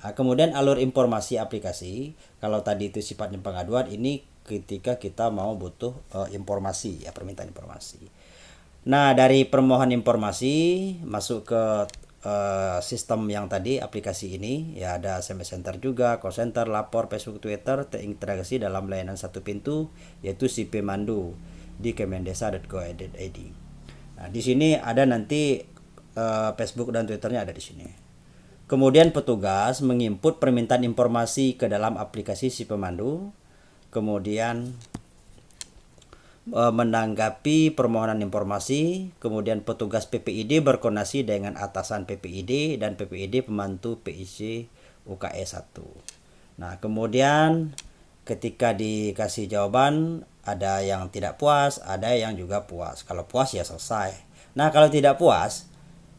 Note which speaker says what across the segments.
Speaker 1: Nah, kemudian alur informasi aplikasi, kalau tadi itu sifatnya pengaduan, ini ketika kita mau butuh uh, informasi ya permintaan informasi. Nah, dari permohonan informasi masuk ke uh, sistem yang tadi aplikasi ini ya ada SMS center juga, call center, lapor, Facebook, Twitter terintegrasi dalam layanan satu pintu yaitu si pemandu di kemendesa.go.id. Nah, di sini ada nanti uh, Facebook dan Twitternya ada di sini. Kemudian petugas menginput permintaan informasi ke dalam aplikasi si pemandu. Kemudian uh, menanggapi permohonan informasi. Kemudian petugas PPID berkoordinasi dengan atasan PPID dan PPID pembantu PIC UKE 1. Nah, kemudian ketika dikasih jawaban ada yang tidak puas, ada yang juga puas. Kalau puas ya selesai. Nah, kalau tidak puas,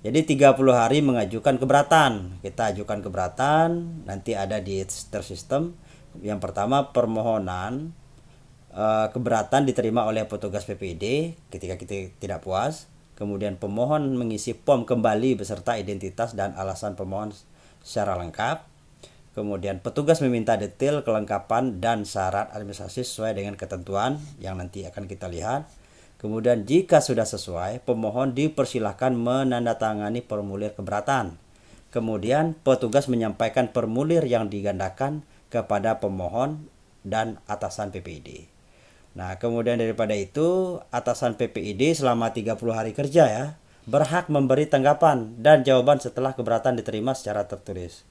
Speaker 1: jadi 30 hari mengajukan keberatan. Kita ajukan keberatan, nanti ada di sistem. Yang pertama permohonan uh, keberatan diterima oleh petugas PPD ketika kita tidak puas. Kemudian pemohon mengisi pom kembali beserta identitas dan alasan pemohon secara lengkap. Kemudian petugas meminta detail kelengkapan dan syarat administrasi sesuai dengan ketentuan yang nanti akan kita lihat. Kemudian jika sudah sesuai, pemohon dipersilahkan menandatangani formulir keberatan. Kemudian petugas menyampaikan formulir yang digandakan kepada pemohon dan atasan PPID. Nah, kemudian daripada itu, atasan PPID selama 30 hari kerja ya, berhak memberi tanggapan dan jawaban setelah keberatan diterima secara tertulis.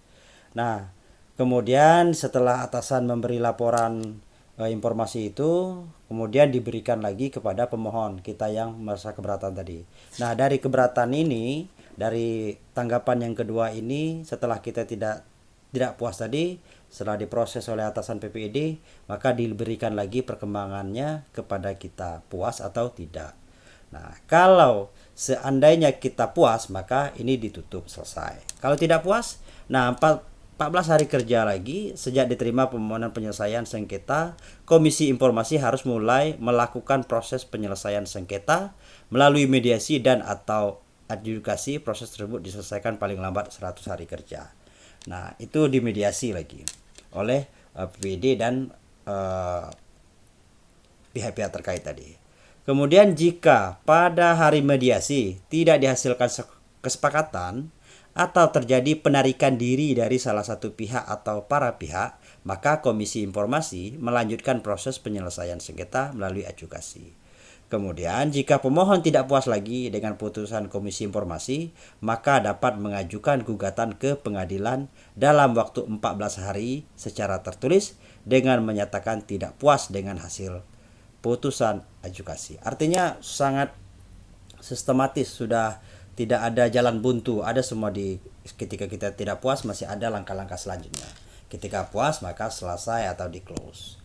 Speaker 1: Nah, Kemudian setelah atasan memberi laporan e, informasi itu, kemudian diberikan lagi kepada pemohon kita yang merasa keberatan tadi. Nah dari keberatan ini, dari tanggapan yang kedua ini, setelah kita tidak tidak puas tadi, setelah diproses oleh atasan PPID, maka diberikan lagi perkembangannya kepada kita puas atau tidak. Nah, kalau seandainya kita puas, maka ini ditutup selesai. Kalau tidak puas, nah 14 hari kerja lagi sejak diterima permohonan penyelesaian sengketa, Komisi Informasi harus mulai melakukan proses penyelesaian sengketa melalui mediasi dan atau adjudikasi proses tersebut diselesaikan paling lambat 100 hari kerja. Nah, itu dimediasi lagi oleh eh, PPD dan eh, pihak-pihak uh, terkait tadi. Kemudian jika pada hari mediasi tidak dihasilkan kesepakatan, atau terjadi penarikan diri dari salah satu pihak atau para pihak, maka Komisi Informasi melanjutkan proses penyelesaian sengketa melalui adjudikasi. Kemudian, jika pemohon tidak puas lagi dengan putusan Komisi Informasi, maka dapat mengajukan gugatan ke pengadilan dalam waktu 14 hari secara tertulis dengan menyatakan tidak puas dengan hasil putusan adjudikasi. Artinya sangat sistematis sudah tidak ada jalan buntu ada semua di ketika kita tidak puas masih ada langkah-langkah selanjutnya. Ketika puas maka selesai atau di close